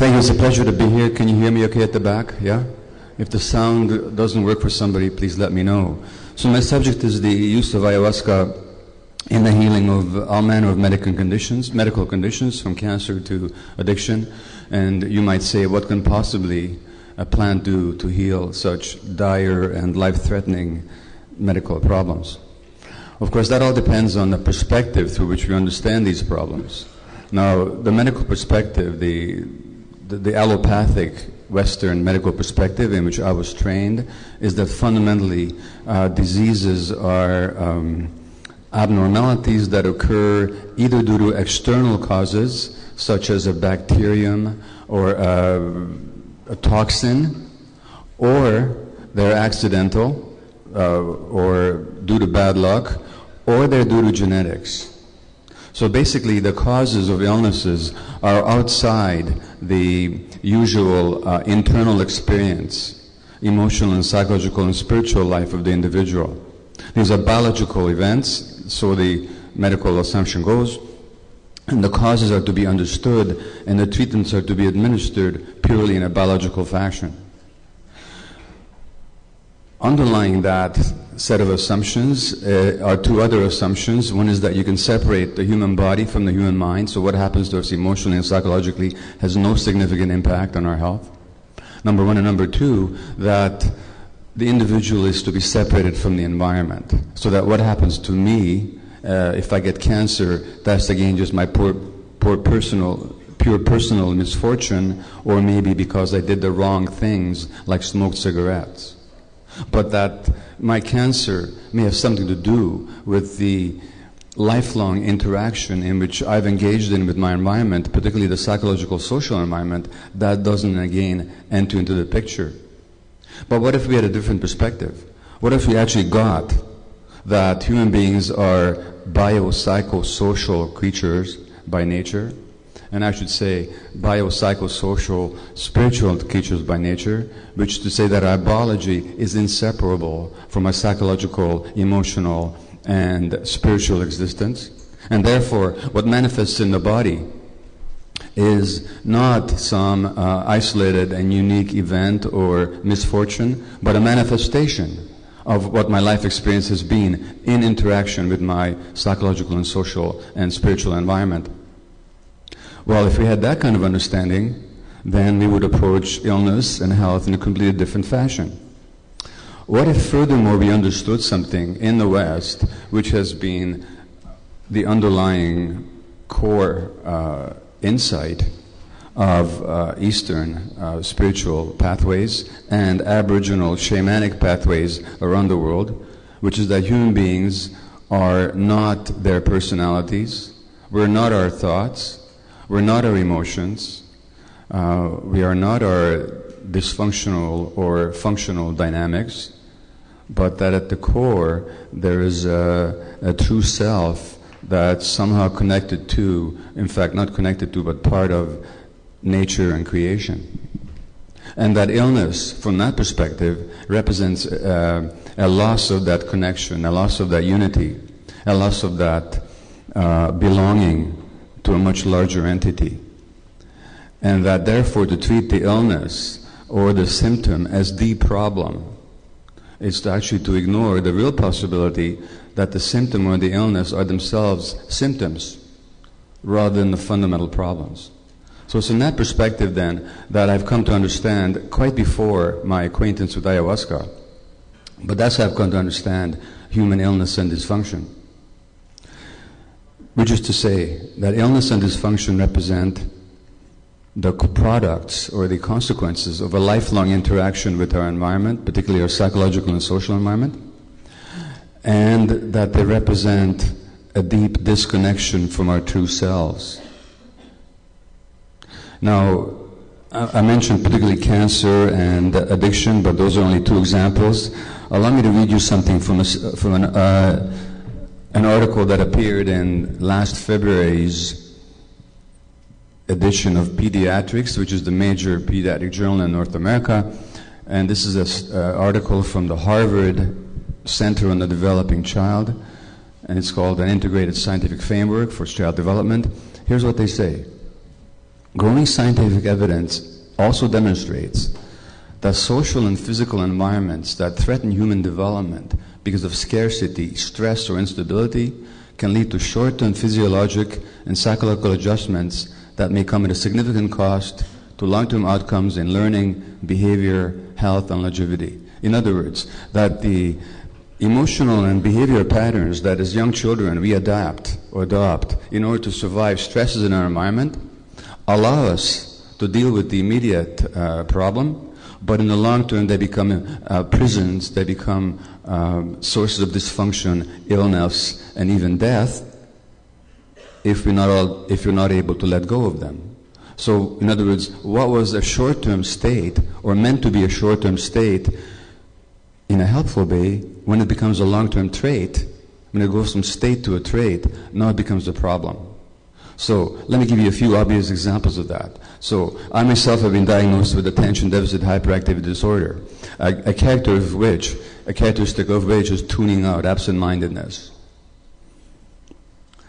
Thank you. It's a pleasure to be here. Can you hear me okay at the back? Yeah? If the sound doesn't work for somebody, please let me know. So my subject is the use of ayahuasca in the healing of all manner of medical conditions, medical conditions from cancer to addiction. And you might say, what can possibly a plant do to heal such dire and life-threatening medical problems? Of course, that all depends on the perspective through which we understand these problems. Now, the medical perspective, the, the, the allopathic Western medical perspective in which I was trained, is that fundamentally uh, diseases are um, abnormalities that occur either due to external causes, such as a bacterium or a, a toxin, or they're accidental uh, or due to bad luck, or they're due to genetics. So basically, the causes of illnesses are outside the usual uh, internal experience, emotional and psychological and spiritual life of the individual. These are biological events, so the medical assumption goes, and the causes are to be understood, and the treatments are to be administered purely in a biological fashion. Underlying that set of assumptions uh, are two other assumptions. One is that you can separate the human body from the human mind, so what happens to us emotionally and psychologically has no significant impact on our health. Number one, and number two, that the individual is to be separated from the environment, so that what happens to me, uh, if I get cancer, that's again just my poor, poor personal pure personal misfortune, or maybe because I did the wrong things, like smoked cigarettes but that my cancer may have something to do with the lifelong interaction in which I've engaged in with my environment, particularly the psychological social environment, that doesn't again enter into the picture. But what if we had a different perspective? What if we actually got that human beings are biopsychosocial creatures by nature? And I should say biopsychosocial spiritual creatures by nature, which to say that our biology is inseparable from our psychological, emotional, and spiritual existence. And therefore, what manifests in the body is not some uh, isolated and unique event or misfortune, but a manifestation of what my life experience has been in interaction with my psychological and social and spiritual environment. Well, if we had that kind of understanding, then we would approach illness and health in a completely different fashion. What if, furthermore, we understood something in the West which has been the underlying core uh, insight of uh, Eastern uh, spiritual pathways and Aboriginal shamanic pathways around the world, which is that human beings are not their personalities, we're not our thoughts, we're not our emotions. Uh, we are not our dysfunctional or functional dynamics, but that at the core there is a, a true self that's somehow connected to, in fact, not connected to, but part of nature and creation. And that illness, from that perspective, represents uh, a loss of that connection, a loss of that unity, a loss of that uh, belonging to a much larger entity. And that therefore to treat the illness or the symptom as the problem is to actually to ignore the real possibility that the symptom or the illness are themselves symptoms rather than the fundamental problems. So it's in that perspective then that I've come to understand quite before my acquaintance with ayahuasca. But that's how I've come to understand human illness and dysfunction which is to say that illness and dysfunction represent the products or the consequences of a lifelong interaction with our environment, particularly our psychological and social environment, and that they represent a deep disconnection from our true selves. Now, I mentioned particularly cancer and addiction, but those are only two examples. Allow me to read you something from, a, from an uh, an article that appeared in last February's edition of Pediatrics, which is the major pediatric journal in North America. And this is an uh, article from the Harvard Center on the Developing Child, and it's called An Integrated Scientific Framework for Child Development. Here's what they say. growing scientific evidence also demonstrates that social and physical environments that threaten human development because of scarcity, stress, or instability can lead to short term physiologic and psychological adjustments that may come at a significant cost to long term outcomes in learning, behavior, health, and longevity. In other words, that the emotional and behavior patterns that as young children we adapt or adopt in order to survive stresses in our environment allow us to deal with the immediate uh, problem but in the long term, they become uh, prisons, they become um, sources of dysfunction, illness, and even death if we're, not all, if you're not able to let go of them. So, in other words, what was a short term state, or meant to be a short term state, in a helpful way, when it becomes a long term trait, when it goes from state to a trait, now it becomes a problem. So let me give you a few obvious examples of that. So I myself have been diagnosed with attention deficit hyperactivity disorder, a, a character of which, a characteristic of which is tuning out, absent-mindedness.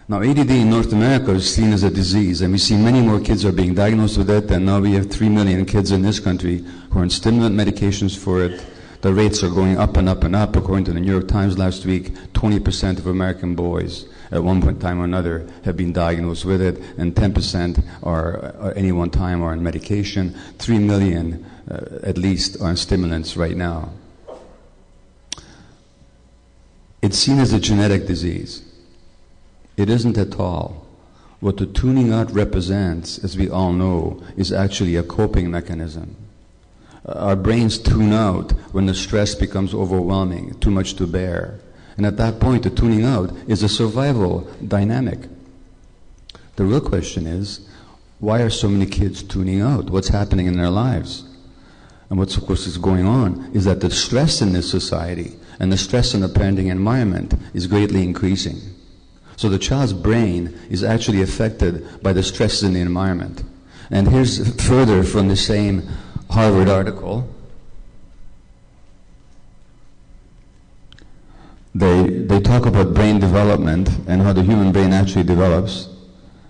Now, ADD in North America is seen as a disease, and we see many more kids are being diagnosed with it, and now we have 3 million kids in this country who are on stimulant medications for it. The rates are going up and up and up. According to the New York Times last week, 20% of American boys at one point in time or another have been diagnosed with it, and 10% are at any one time are on medication. 3 million uh, at least on stimulants right now. It's seen as a genetic disease. It isn't at all. What the tuning out represents, as we all know, is actually a coping mechanism. Uh, our brains tune out when the stress becomes overwhelming, too much to bear. And at that point, the tuning out is a survival dynamic. The real question is, why are so many kids tuning out? What's happening in their lives? And what's, of course, is going on is that the stress in this society and the stress in the parenting environment is greatly increasing. So the child's brain is actually affected by the stresses in the environment. And here's further from the same Harvard article. They, they talk about brain development and how the human brain actually develops.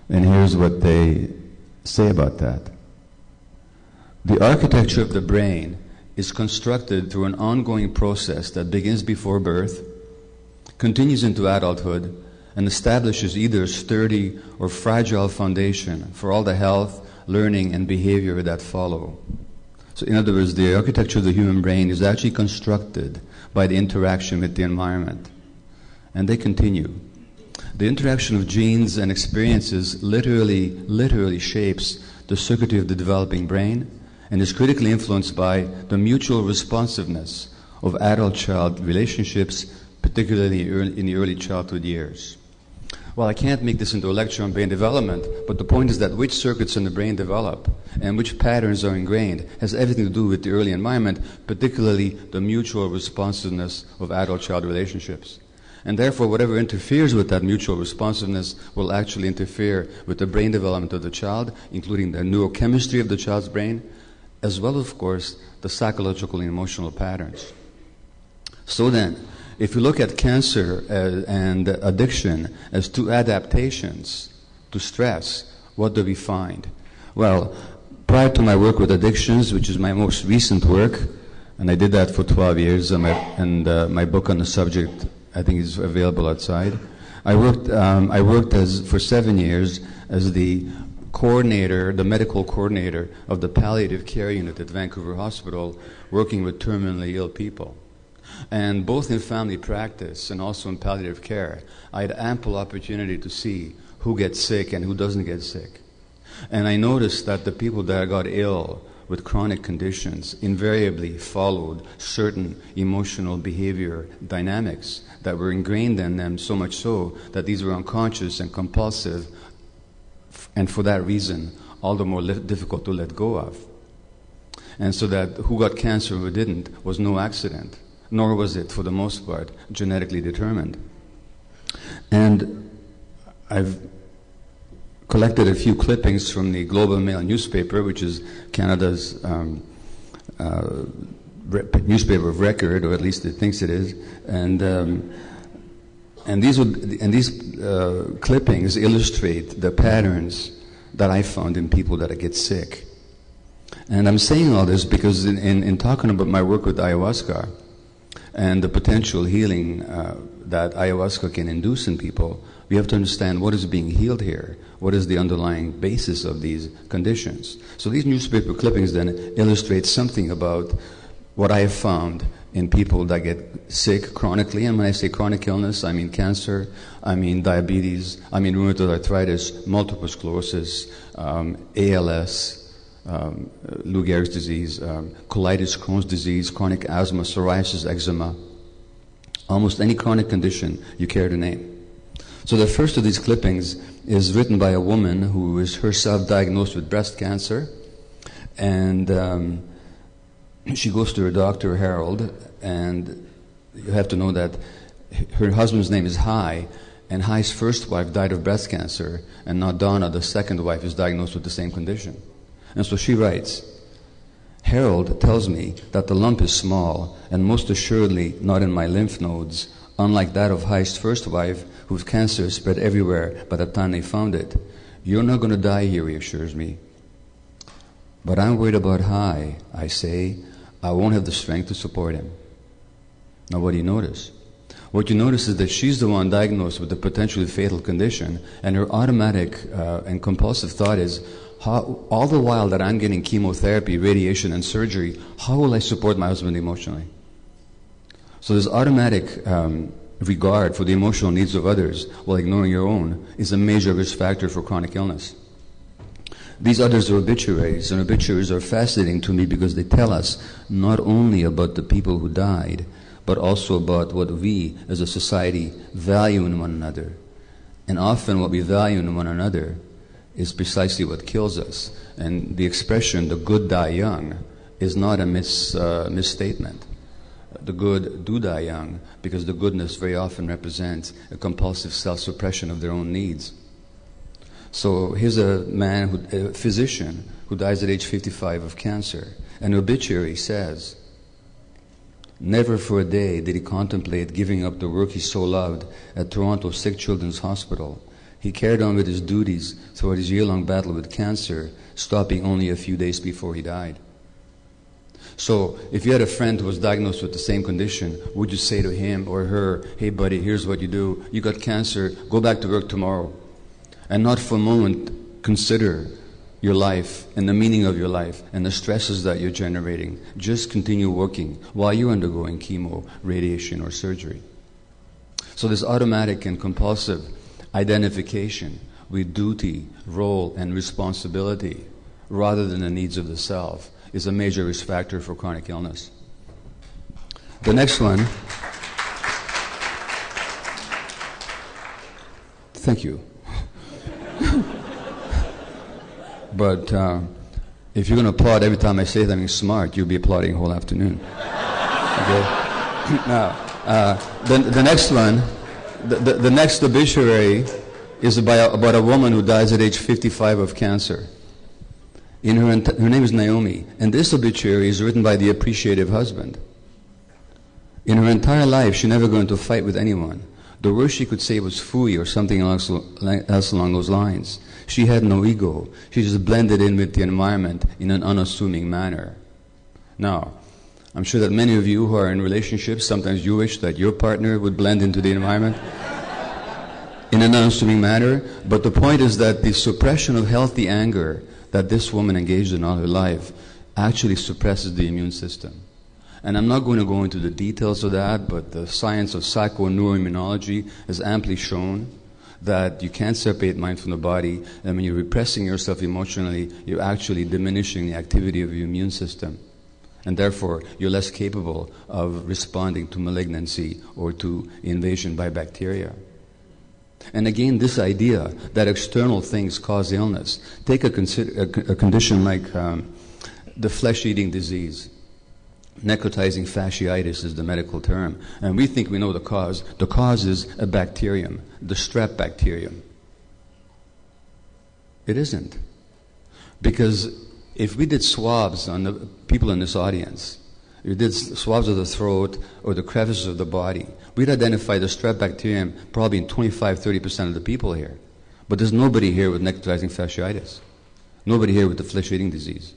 And here's what they say about that. The architecture of the brain is constructed through an ongoing process that begins before birth, continues into adulthood, and establishes either a sturdy or fragile foundation for all the health, learning, and behavior that follow. So, in other words, the architecture of the human brain is actually constructed by the interaction with the environment. And they continue. The interaction of genes and experiences literally, literally shapes the circuitry of the developing brain and is critically influenced by the mutual responsiveness of adult child relationships, particularly in the early childhood years. Well, I can't make this into a lecture on brain development, but the point is that which circuits in the brain develop and which patterns are ingrained has everything to do with the early environment, particularly the mutual responsiveness of adult child relationships. And therefore, whatever interferes with that mutual responsiveness will actually interfere with the brain development of the child, including the neurochemistry of the child's brain, as well, of course, the psychological and emotional patterns. So then, if you look at cancer uh, and addiction as two adaptations to stress, what do we find? Well, prior to my work with addictions, which is my most recent work, and I did that for 12 years, and my, and, uh, my book on the subject, I think, is available outside. I worked, um, I worked as, for seven years as the coordinator, the medical coordinator of the palliative care unit at Vancouver Hospital, working with terminally ill people. And both in family practice and also in palliative care, I had ample opportunity to see who gets sick and who doesn't get sick. And I noticed that the people that got ill with chronic conditions invariably followed certain emotional behavior dynamics that were ingrained in them so much so that these were unconscious and compulsive, and for that reason, all the more difficult to let go of. And so that who got cancer and who didn't was no accident nor was it, for the most part, genetically determined. And I've collected a few clippings from the Globe and Mail newspaper, which is Canada's um, uh, newspaper of record, or at least it thinks it is, and. Um, and these, would, and these uh, clippings illustrate the patterns that I found in people that get sick. And I'm saying all this because in, in, in talking about my work with ayahuasca and the potential healing uh, that ayahuasca can induce in people, we have to understand what is being healed here. What is the underlying basis of these conditions? So these newspaper clippings then illustrate something about what I have found in people that get sick chronically. And when I say chronic illness, I mean cancer, I mean diabetes, I mean rheumatoid arthritis, multiple sclerosis, um, ALS, um, Lou Gehrig's disease, um, colitis, Crohn's disease, chronic asthma, psoriasis, eczema, almost any chronic condition you care to name. So the first of these clippings is written by a woman who is herself diagnosed with breast cancer, and um, she goes to her doctor, Harold, and you have to know that her husband's name is Hy, and Hy's first wife died of breast cancer, and now Donna, the second wife, is diagnosed with the same condition. And so she writes, Harold tells me that the lump is small and most assuredly not in my lymph nodes, unlike that of Hy's first wife, whose cancer spread everywhere by the time they found it. You're not going to die here, he assures me. But I'm worried about Hy, I say. I won't have the strength to support him. Now, what do you notice? What you notice is that she's the one diagnosed with a potentially fatal condition, and her automatic uh, and compulsive thought is, how, all the while that I'm getting chemotherapy, radiation, and surgery, how will I support my husband emotionally? So this automatic um, regard for the emotional needs of others while ignoring your own is a major risk factor for chronic illness. These others are obituaries, and obituaries are fascinating to me because they tell us not only about the people who died, but also about what we as a society value in one another. And often what we value in one another is precisely what kills us. And the expression, the good die young, is not a mis, uh, misstatement. The good do die young because the goodness very often represents a compulsive self suppression of their own needs. So here's a man, who, a physician, who dies at age 55 of cancer. An obituary says, Never for a day did he contemplate giving up the work he so loved at Toronto Sick Children's Hospital. He carried on with his duties throughout his year long battle with cancer, stopping only a few days before he died. So, if you had a friend who was diagnosed with the same condition, would you say to him or her, Hey, buddy, here's what you do. You got cancer, go back to work tomorrow and not for a moment consider your life and the meaning of your life and the stresses that you're generating. Just continue working while you're undergoing chemo, radiation, or surgery. So, this automatic and compulsive identification with duty, role, and responsibility rather than the needs of the self is a major risk factor for chronic illness. The next one. Thank you. But uh, if you're going to applaud every time I say something smart, you'll be applauding whole afternoon. Okay? now, uh, the, the next one, the, the, the next obituary is about, about a woman who dies at age 55 of cancer. In her, her name is Naomi, and this obituary is written by the appreciative husband. In her entire life, she never got into fight with anyone. The worst she could say was fooey or something else, else along those lines. She had no ego. She just blended in with the environment in an unassuming manner. Now, I'm sure that many of you who are in relationships, sometimes you wish that your partner would blend into the environment in an unassuming manner. But the point is that the suppression of healthy anger that this woman engaged in all her life actually suppresses the immune system. And I'm not going to go into the details of that, but the science of psychoneuroimmunology has amply shown that you can't separate mind from the body, and when you're repressing yourself emotionally, you're actually diminishing the activity of your immune system. And therefore, you're less capable of responding to malignancy or to invasion by bacteria. And again, this idea that external things cause illness. Take a, consider, a, a condition like um, the flesh eating disease. Necrotizing fasciitis is the medical term. And we think we know the cause. The cause is a bacterium, the strep bacterium. It isn't. Because if we did swabs on the people in this audience, if we did swabs of the throat or the crevices of the body, we'd identify the strep bacterium probably in 25, 30% of the people here. But there's nobody here with necrotizing fasciitis. Nobody here with the flesh eating disease.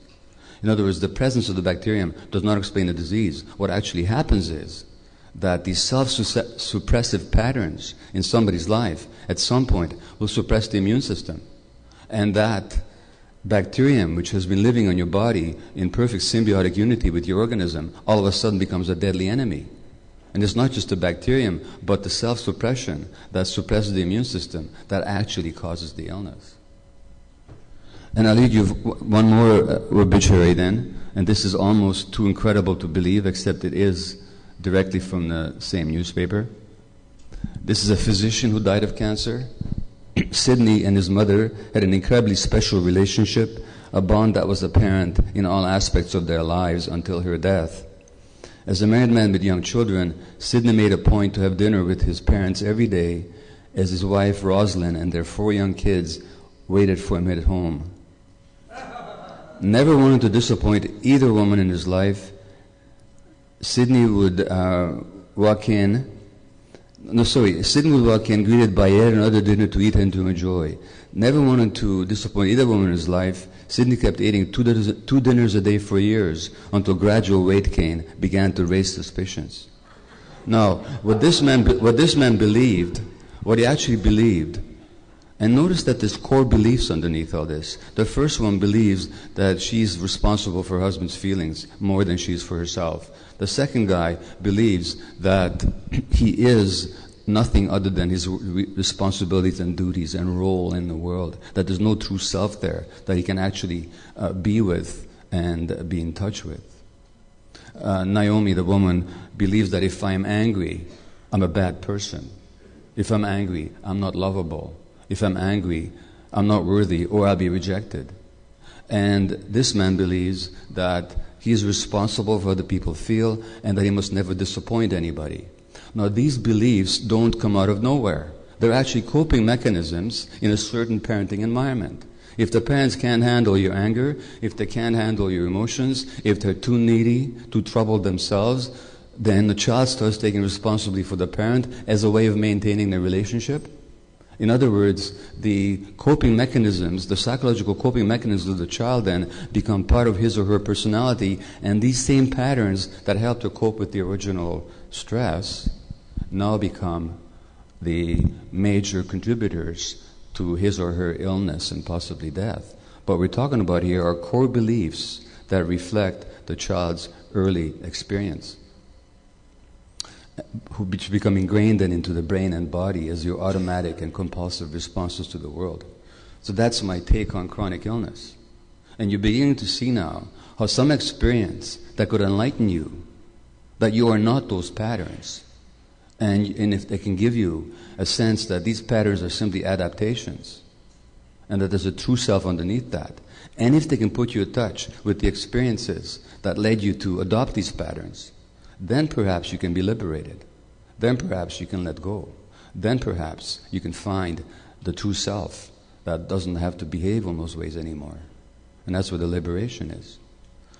In other words, the presence of the bacterium does not explain the disease. What actually happens is that these self suppressive patterns in somebody's life at some point will suppress the immune system. And that bacterium, which has been living on your body in perfect symbiotic unity with your organism, all of a sudden becomes a deadly enemy. And it's not just the bacterium, but the self suppression that suppresses the immune system that actually causes the illness. And I'll read you one more uh, obituary then, and this is almost too incredible to believe, except it is directly from the same newspaper. This is a physician who died of cancer. Sidney and his mother had an incredibly special relationship, a bond that was apparent in all aspects of their lives until her death. As a married man with young children, Sidney made a point to have dinner with his parents every day as his wife Rosalind and their four young kids waited for him at home never wanted to disappoint either woman in his life. Sidney would uh, walk in. No, sorry. Sidney would walk in, greeted by yet another dinner to eat and to enjoy. Never wanted to disappoint either woman in his life. Sidney kept eating two dinners, two dinners a day for years until gradual weight gain began to raise suspicions. Now, what this man, what this man believed, what he actually believed, and notice that there's core beliefs underneath all this. The first one believes that she's responsible for her husband's feelings more than she's for herself. The second guy believes that he is nothing other than his responsibilities and duties and role in the world. That there's no true self there that he can actually uh, be with and be in touch with. Uh, Naomi, the woman, believes that if I'm angry, I'm a bad person. If I'm angry, I'm not lovable. If I'm angry, I'm not worthy or I'll be rejected. And this man believes that he is responsible for the people feel and that he must never disappoint anybody. Now, these beliefs don't come out of nowhere. They're actually coping mechanisms in a certain parenting environment. If the parents can't handle your anger, if they can't handle your emotions, if they're too needy, too troubled themselves, then the child starts taking responsibility for the parent as a way of maintaining their relationship. In other words, the coping mechanisms, the psychological coping mechanisms of the child then become part of his or her personality, and these same patterns that help to cope with the original stress now become the major contributors to his or her illness and possibly death. What we're talking about here are core beliefs that reflect the child's early experience which become ingrained then into the brain and body as your automatic and compulsive responses to the world. So that's my take on chronic illness. And you're beginning to see now how some experience that could enlighten you that you are not those patterns. And, and if they can give you a sense that these patterns are simply adaptations and that there's a true self underneath that. And if they can put you in touch with the experiences that led you to adopt these patterns, then perhaps you can be liberated. Then perhaps you can let go. Then perhaps you can find the true self that doesn't have to behave in those ways anymore. And that's where the liberation is.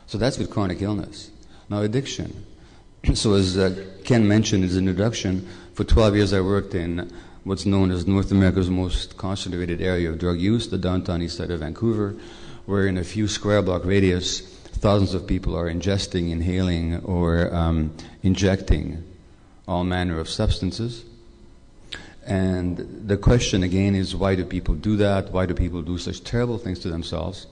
So that's with chronic illness. Now, addiction. so, as uh, Ken mentioned in his introduction, for 12 years I worked in what's known as North America's most concentrated area of drug use, the downtown east side of Vancouver, where in a few square block radius, thousands of people are ingesting, inhaling, or um, injecting all manner of substances. And the question again is why do people do that? Why do people do such terrible things to themselves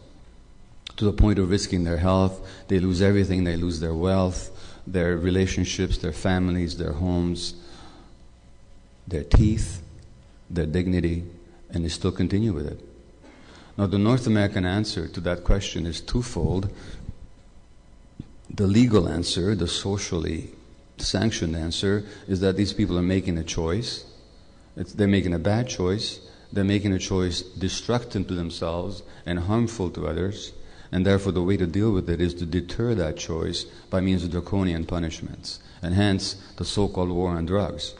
to the point of risking their health? They lose everything, they lose their wealth, their relationships, their families, their homes, their teeth, their dignity, and they still continue with it. Now, the North American answer to that question is twofold the legal answer, the socially sanctioned answer, is that these people are making a choice. It's, they're making a bad choice. They're making a choice destructive to themselves and harmful to others. And therefore, the way to deal with it is to deter that choice by means of draconian punishments. And hence, the so called war on drugs.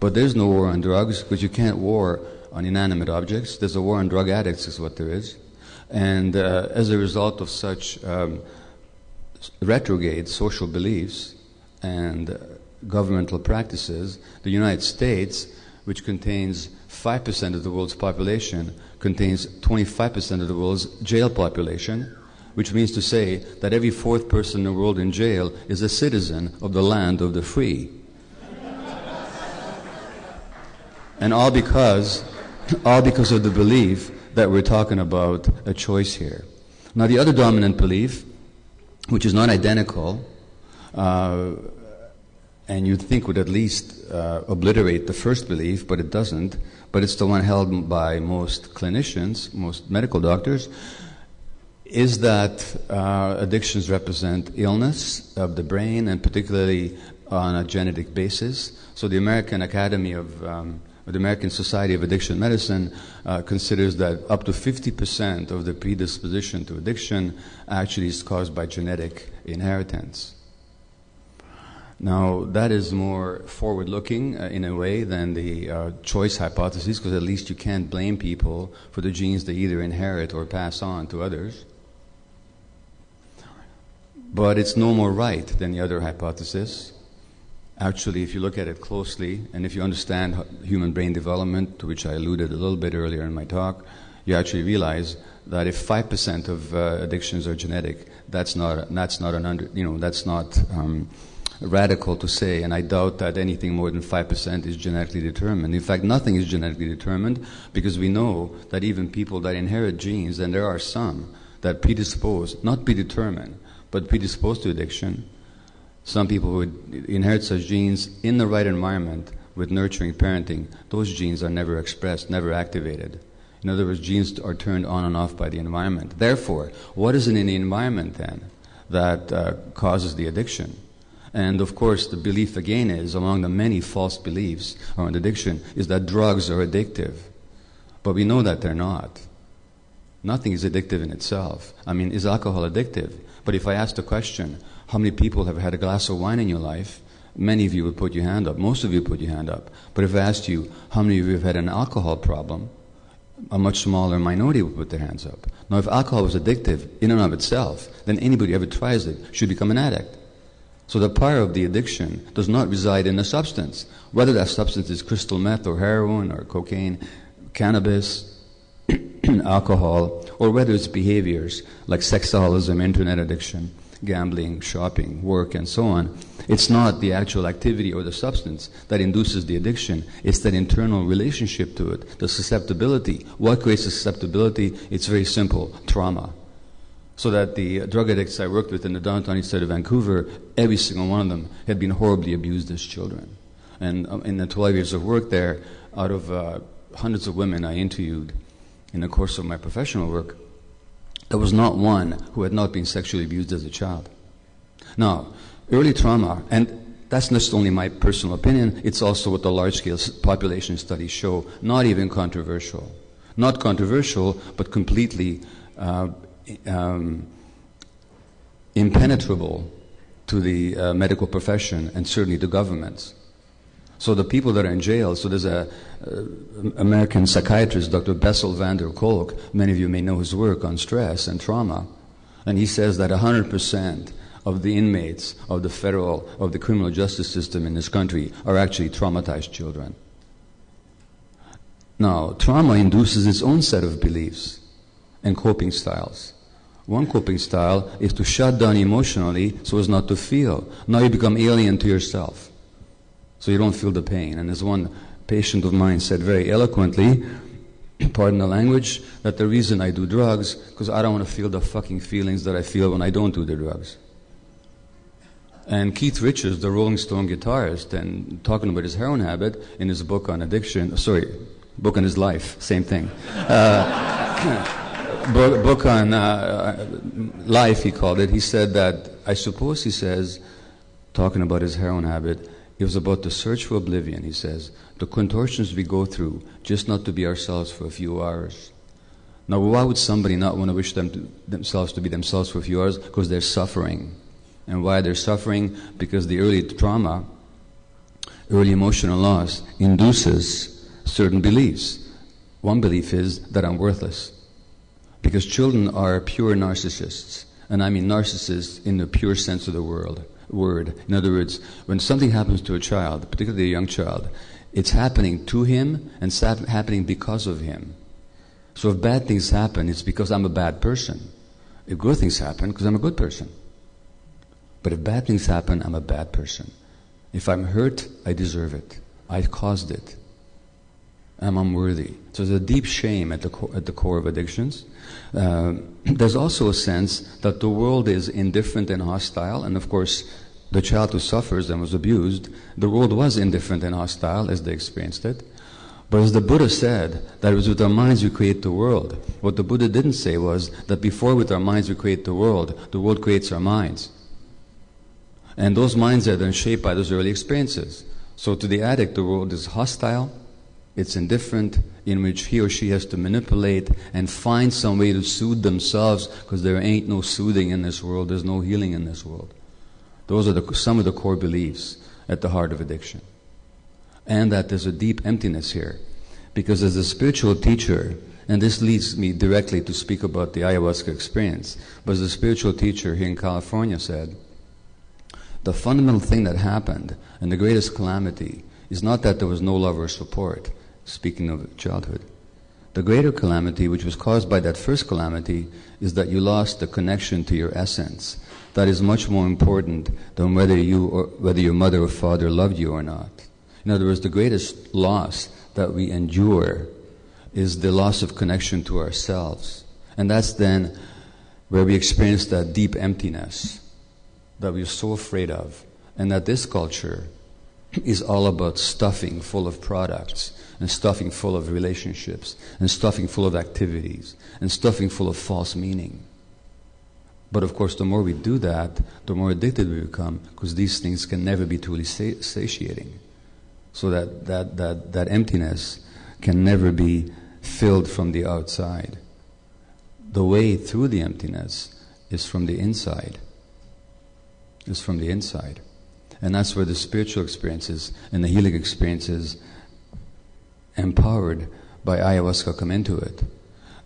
But there's no war on drugs because you can't war on inanimate objects. There's a war on drug addicts, is what there is. And uh, as a result of such um, retrograde social beliefs and governmental practices, the United States which contains 5% of the world's population, contains 25% of the world's jail population, which means to say that every fourth person in the world in jail is a citizen of the land of the free. and all because, all because of the belief that we're talking about a choice here. Now, the other dominant belief, which is not identical, uh, and you'd think would at least uh, obliterate the first belief, but it doesn't. But it's the one held by most clinicians, most medical doctors, is that uh, addictions represent illness of the brain, and particularly on a genetic basis. So the American Academy of um, the American Society of Addiction Medicine uh, considers that up to 50% of the predisposition to addiction actually is caused by genetic inheritance. Now, that is more forward looking uh, in a way than the uh, choice hypothesis, because at least you can't blame people for the genes they either inherit or pass on to others. But it's no more right than the other hypothesis. Actually, if you look at it closely, and if you understand human brain development, to which I alluded a little bit earlier in my talk, you actually realize that if 5% of uh, addictions are genetic, that's not, that's not an under, you know, that's not um, radical to say, and I doubt that anything more than 5% is genetically determined. In fact, nothing is genetically determined because we know that even people that inherit genes, and there are some that predispose, not predetermined, but predisposed to addiction, some people who inherit such genes in the right environment with nurturing parenting, those genes are never expressed, never activated. In other words, genes are turned on and off by the environment. Therefore, what is it in the environment then that uh, causes the addiction? And of course, the belief again is, among the many false beliefs around addiction, is that drugs are addictive. But we know that they're not. Nothing is addictive in itself. I mean, is alcohol addictive? But if I ask the question, how many people have had a glass of wine in your life? Many of you would put your hand up. Most of you put your hand up. But if I asked you, how many of you have had an alcohol problem? A much smaller minority would put their hands up. Now, if alcohol was addictive in and of itself, then anybody who ever tries it should become an addict. So the power of the addiction does not reside in the substance. Whether that substance is crystal meth or heroin or cocaine, cannabis, alcohol, or whether it's behaviors like sexaholism, internet addiction, gambling, shopping, work, and so on. It's not the actual activity or the substance that induces the addiction. It's that internal relationship to it, the susceptibility. What creates the susceptibility? It's very simple trauma so that the drug addicts I worked with in the downtown east side of Vancouver, every single one of them had been horribly abused as children. And um, in the 12 years of work there, out of uh, hundreds of women I interviewed in the course of my professional work, there was not one who had not been sexually abused as a child. Now, early trauma, and that's not only my personal opinion, it's also what the large scale population studies show, not even controversial. Not controversial, but completely uh, um, impenetrable to the uh, medical profession and certainly to governments. So the people that are in jail, so there's a uh, American psychiatrist, Dr. Bessel van der Kolk, many of you may know his work on stress and trauma, and he says that 100% of the inmates of the federal, of the criminal justice system in this country are actually traumatized children. Now, trauma induces its own set of beliefs and coping styles. One coping style is to shut down emotionally so as not to feel. Now you become alien to yourself. So you don't feel the pain. And as one patient of mine said very eloquently, pardon the language, that the reason I do drugs, because I don't want to feel the fucking feelings that I feel when I don't do the drugs. And Keith Richards, the Rolling Stone guitarist, and talking about his heroin habit in his book on addiction, sorry, book on his life, same thing. Uh, book, book on uh, life, he called it. He said that, I suppose he says, talking about his heroin habit, it was about the search for oblivion, he says. The contortions we go through just not to be ourselves for a few hours. Now, why would somebody not want to wish them to, themselves to be themselves for a few hours? Because they're suffering. And why they're suffering? Because the early trauma, early emotional loss, induces certain beliefs. One belief is that I'm worthless. Because children are pure narcissists. And I mean narcissists in the pure sense of the word. Word. In other words, when something happens to a child, particularly a young child, it's happening to him and it's happening because of him. So if bad things happen, it's because I'm a bad person. If good things happen, because I'm a good person. But if bad things happen, I'm a bad person. If I'm hurt, I deserve it. I caused it. I'm unworthy. So there's a deep shame at the, co- at the core of addictions. Uh, there's also a sense that the world is indifferent and hostile, and of course, the child who suffers and was abused, the world was indifferent and hostile as they experienced it. But as the Buddha said, that it was with our minds we create the world. What the Buddha didn't say was that before with our minds we create the world, the world creates our minds. And those minds are then shaped by those early experiences. So to the addict, the world is hostile, it's indifferent, in which he or she has to manipulate and find some way to soothe themselves because there ain't no soothing in this world, there's no healing in this world. Those are the, some of the core beliefs at the heart of addiction. And that there's a deep emptiness here. Because as a spiritual teacher, and this leads me directly to speak about the ayahuasca experience, but as a spiritual teacher here in California said, the fundamental thing that happened and the greatest calamity is not that there was no love or support, speaking of childhood. The greater calamity, which was caused by that first calamity, is that you lost the connection to your essence that is much more important than whether you or whether your mother or father loved you or not. In other words, the greatest loss that we endure is the loss of connection to ourselves. And that's then where we experience that deep emptiness that we're so afraid of. And that this culture is all about stuffing full of products and stuffing full of relationships and stuffing full of activities and stuffing full of false meaning. But of course, the more we do that, the more addicted we become, because these things can never be truly satiating. So that, that, that, that emptiness can never be filled from the outside. The way through the emptiness is from the inside. Is from the inside. And that's where the spiritual experiences and the healing experiences empowered by ayahuasca come into it.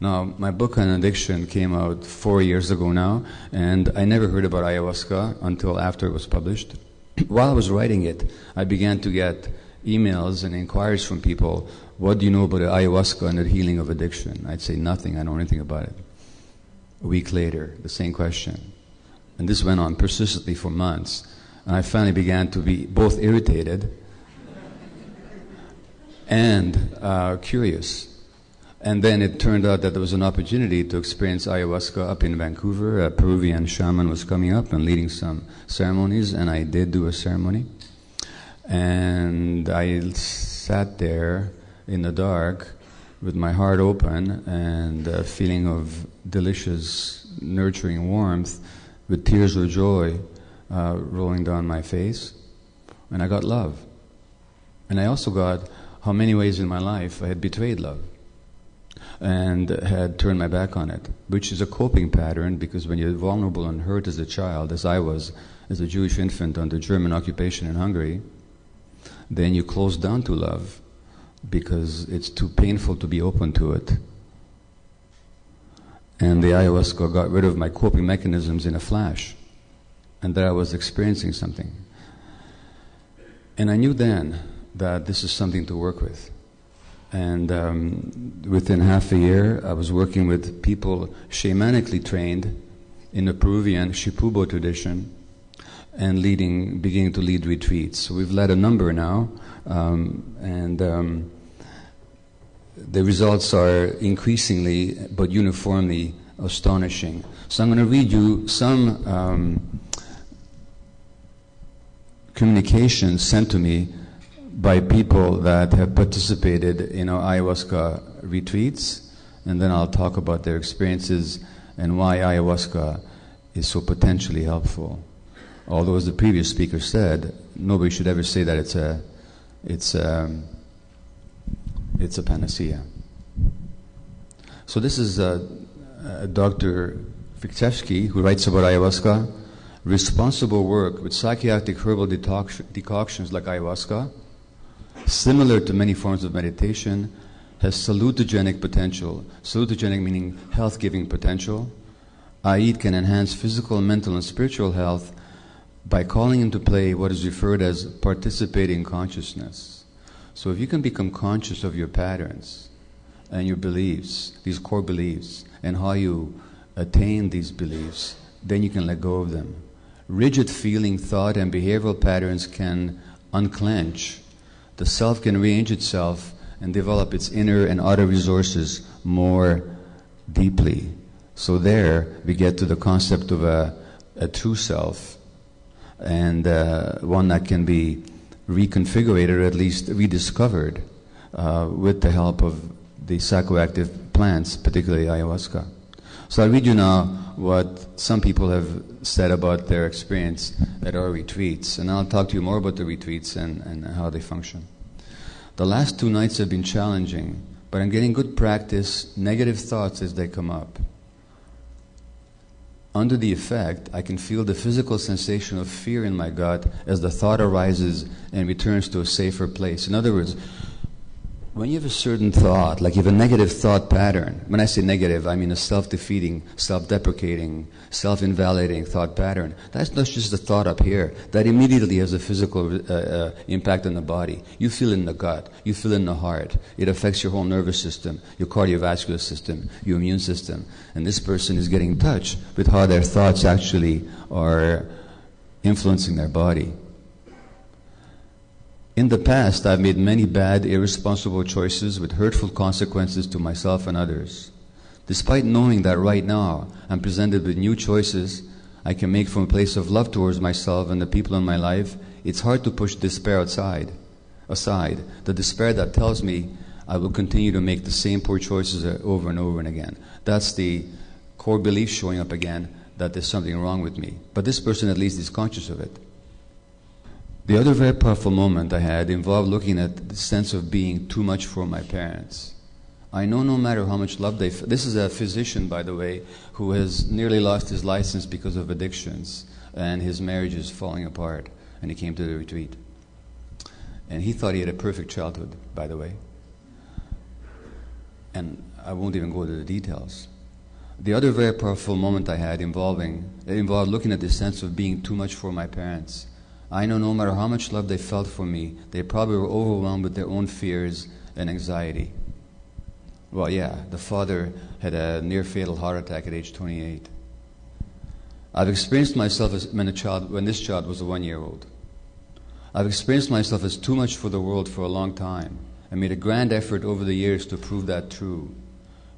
Now, my book on addiction came out four years ago now, and I never heard about ayahuasca until after it was published. While I was writing it, I began to get emails and inquiries from people what do you know about ayahuasca and the healing of addiction? I'd say nothing, I know anything about it. A week later, the same question. And this went on persistently for months. And I finally began to be both irritated and uh, curious. And then it turned out that there was an opportunity to experience ayahuasca up in Vancouver. A Peruvian shaman was coming up and leading some ceremonies, and I did do a ceremony. And I sat there in the dark with my heart open and a feeling of delicious, nurturing warmth with tears of joy uh, rolling down my face. And I got love. And I also got how many ways in my life I had betrayed love and had turned my back on it, which is a coping pattern because when you're vulnerable and hurt as a child, as I was as a Jewish infant under German occupation in Hungary, then you close down to love because it's too painful to be open to it. And the ayahuasca got rid of my coping mechanisms in a flash, and that I was experiencing something. And I knew then that this is something to work with. And um, within half a year, I was working with people shamanically trained in the Peruvian Shipibo tradition and leading, beginning to lead retreats. So we've led a number now, um, and um, the results are increasingly but uniformly astonishing. So I'm going to read you some um, communications sent to me by people that have participated in our ayahuasca retreats, and then I'll talk about their experiences and why ayahuasca is so potentially helpful. Although, as the previous speaker said, nobody should ever say that it's a, it's a, it's a panacea. So this is uh, uh, Dr. Fiktevsky, who writes about ayahuasca, responsible work with psychiatric herbal decoctions like ayahuasca similar to many forms of meditation, has salutogenic potential. Salutogenic meaning health giving potential, i.e., it can enhance physical, mental, and spiritual health by calling into play what is referred as participating consciousness. So if you can become conscious of your patterns and your beliefs, these core beliefs, and how you attain these beliefs, then you can let go of them. Rigid feeling, thought, and behavioral patterns can unclench. The self can rearrange itself and develop its inner and outer resources more deeply. So there we get to the concept of a, a true self and uh, one that can be reconfigured or at least rediscovered uh, with the help of the psychoactive plants, particularly ayahuasca. So I'll read you now what some people have said about their experience at our retreats, and I'll talk to you more about the retreats and, and how they function. The last two nights have been challenging, but I'm getting good practice, negative thoughts as they come up under the effect, I can feel the physical sensation of fear in my gut as the thought arises and returns to a safer place. In other words, when you have a certain thought, like you have a negative thought pattern, when I say negative, I mean a self defeating, self deprecating, self invalidating thought pattern, that's not just a thought up here. That immediately has a physical uh, uh, impact on the body. You feel in the gut, you feel in the heart. It affects your whole nervous system, your cardiovascular system, your immune system. And this person is getting in touch with how their thoughts actually are influencing their body. In the past, I've made many bad, irresponsible choices with hurtful consequences to myself and others. Despite knowing that right now I'm presented with new choices I can make from a place of love towards myself and the people in my life, it's hard to push despair outside, aside. The despair that tells me I will continue to make the same poor choices over and over and again. That's the core belief showing up again that there's something wrong with me. But this person at least is conscious of it. The other very powerful moment I had involved looking at the sense of being too much for my parents. I know no matter how much love they. F- this is a physician, by the way, who has nearly lost his license because of addictions, and his marriage is falling apart. And he came to the retreat, and he thought he had a perfect childhood, by the way. And I won't even go into the details. The other very powerful moment I had involving involved looking at the sense of being too much for my parents I know no matter how much love they felt for me, they probably were overwhelmed with their own fears and anxiety. Well, yeah, the father had a near fatal heart attack at age 28. I've experienced myself as when, a child, when this child was a one year old. I've experienced myself as too much for the world for a long time and made a grand effort over the years to prove that true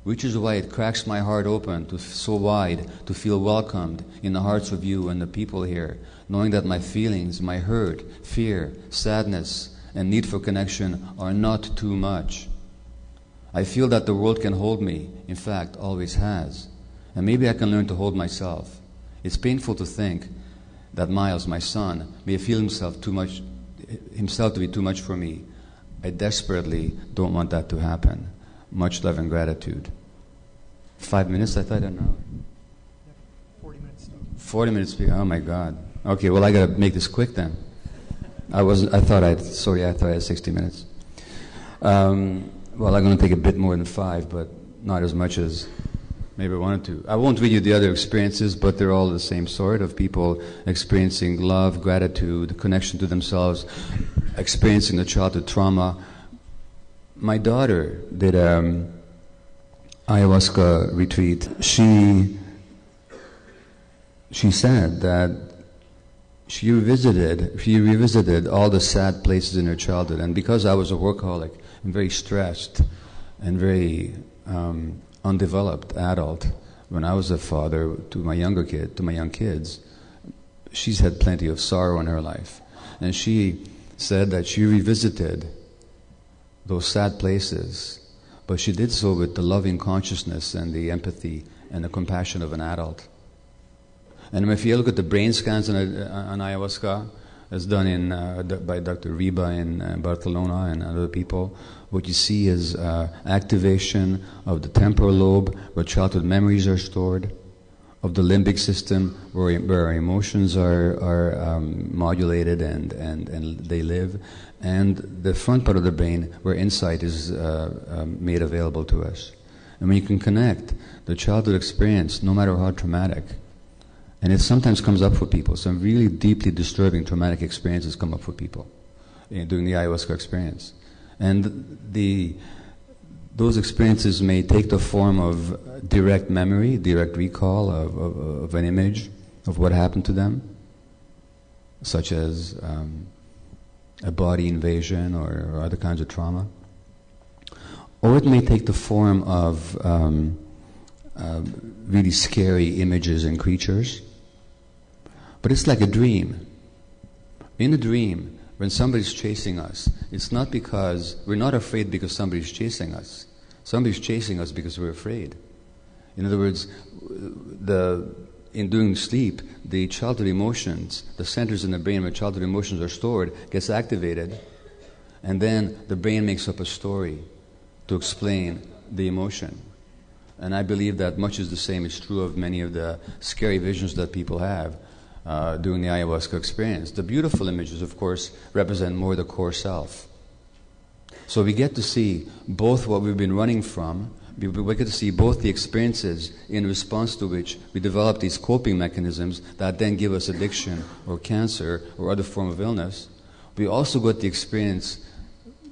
which is why it cracks my heart open to so wide to feel welcomed in the hearts of you and the people here, knowing that my feelings, my hurt, fear, sadness, and need for connection are not too much. I feel that the world can hold me, in fact, always has, and maybe I can learn to hold myself. It's painful to think that Miles, my son, may feel himself too much, himself to be too much for me. I desperately don't want that to happen. Much love and gratitude. Five minutes, I thought, an hour. 40 minutes. 40 minutes. Oh my God. Okay, well, I got to make this quick then. I wasn't, I thought I'd, sorry, I thought I had 60 minutes. Um, well, I'm going to take a bit more than five, but not as much as maybe I wanted to. I won't read you the other experiences, but they're all the same sort of people experiencing love, gratitude, connection to themselves, experiencing the childhood trauma, my daughter did a um, ayahuasca retreat. She she said that she revisited she revisited all the sad places in her childhood, and because I was a workaholic and very stressed and very um, undeveloped adult, when I was a father to my younger kid, to my young kids, she's had plenty of sorrow in her life, and she said that she revisited those sad places, but she did so with the loving consciousness and the empathy and the compassion of an adult. And if you look at the brain scans on, on ayahuasca, as done in, uh, by Dr. Riba in uh, Barcelona and other people, what you see is uh, activation of the temporal lobe where childhood memories are stored, of the limbic system where, where our emotions are, are um, modulated and, and, and they live, and the front part of the brain where insight is uh, um, made available to us. And when you can connect the childhood experience, no matter how traumatic, and it sometimes comes up for people, some really deeply disturbing traumatic experiences come up for people during the ayahuasca experience. And the, those experiences may take the form of direct memory, direct recall of, of, of an image of what happened to them, such as um, a body invasion or, or, other kinds of trauma. Or it may take the form of um, uh, really scary images and creatures. But it's like a dream. In a dream, when somebody's chasing us, it's not because we're not afraid because somebody's chasing us. Somebody's chasing us because we're afraid. In other words, the, in doing sleep, the childhood emotions, the centers in the brain where childhood emotions are stored, gets activated, and then the brain makes up a story to explain the emotion. And I believe that much is the same is true of many of the scary visions that people have uh, during the ayahuasca experience. The beautiful images, of course, represent more the core self. So we get to see both what we've been running from, we get to see both the experiences in response to which we develop these coping mechanisms that then give us addiction or cancer or other form of illness. We also get the experience,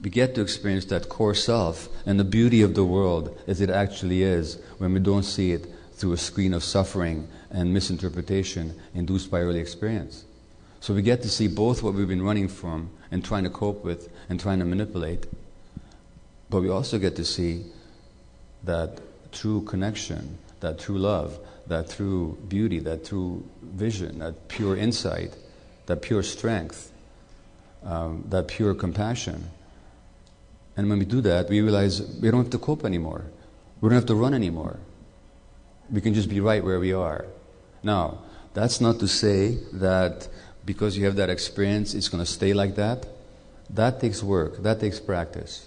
we get to experience that core self and the beauty of the world as it actually is when we don't see it through a screen of suffering and misinterpretation induced by early experience. So we get to see both what we've been running from and trying to cope with and trying to manipulate. But we also get to see that true connection, that true love, that true beauty, that true vision, that pure insight, that pure strength, um, that pure compassion. And when we do that, we realize we don't have to cope anymore. We don't have to run anymore. We can just be right where we are. Now, that's not to say that because you have that experience, it's going to stay like that. That takes work, that takes practice.